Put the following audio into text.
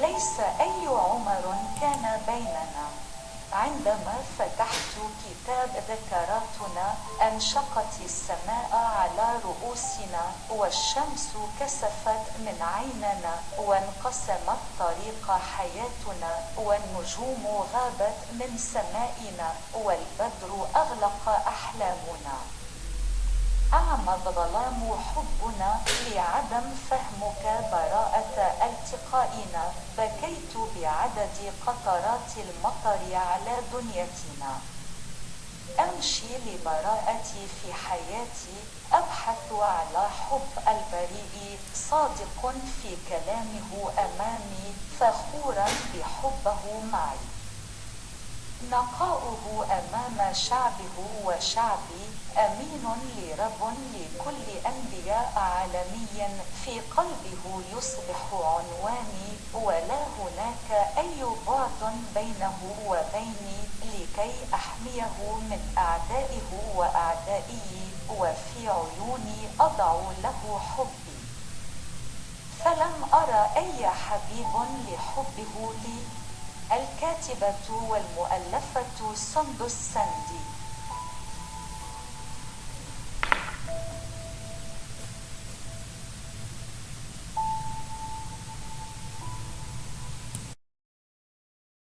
ليس أي عمر كان بيننا. عندما فتحت كتاب ذكراتنا أنشقت السماء على رؤوسنا والشمس كسفت من عيننا وانقسمت طريق حياتنا والنجوم غابت من سمائنا والبدر أغلق أحلامنا. أعمى الظلام حبنا لعدم فهمك التقائنا بكيت بعدد قطرات المطر على دنيتنا أمشي لبراءتي في حياتي أبحث على حب البريء صادق في كلامه أمامي فخورا بحبه معي. نقاؤه أمام شعبه وشعبي أمين لرب لكل أنبياء عالمي في قلبه يصبح عنواني ولا هناك أي بعد بينه وبيني لكي أحميه من أعدائه وأعدائي وفي عيوني أضع له حبي فلم أرى أي حبيب لحبه لي الكاتبة والمؤلفة سندس سندي.